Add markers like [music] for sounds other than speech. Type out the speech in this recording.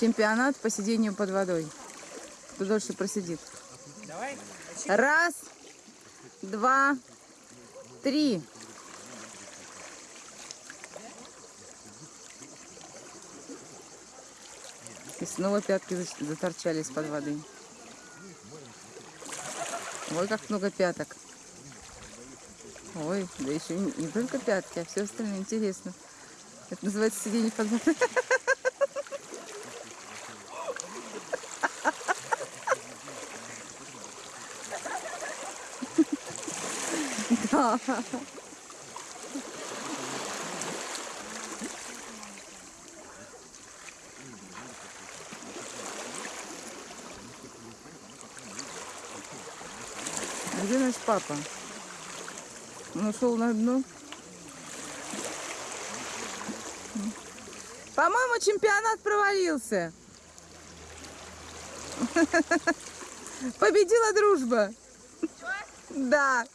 Чемпионат по сидению под водой. Кто дольше просидит. Давай. Раз, два, три. И снова пятки за- заторчали из-под воды. Ой, как много пяток. Ой, да еще не, не только пятки, а все остальное интересно. Это называется сиденье под водой. [laughs] Где наш папа? Он ушел на дно. По-моему, чемпионат провалился. [laughs] Победила дружба. Да.